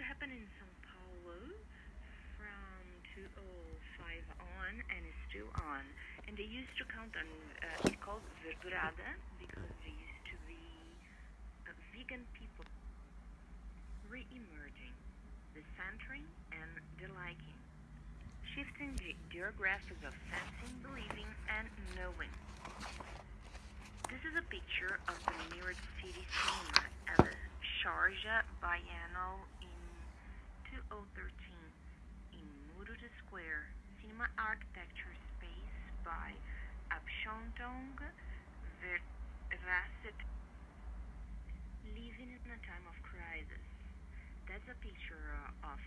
to happen in São Paulo from 2005 on and is still on. And they used to count on, uh, it's called Verdurada because they used to be uh, vegan people re-emerging, the centering and the liking, shifting the geographics of sensing, believing, and knowing. This is a picture of the mirrored York City cinema at the Biennale in 2013 in Murud Square, cinema architecture space by Apshondong Verasset Living in a Time of Crisis. That's a picture uh, of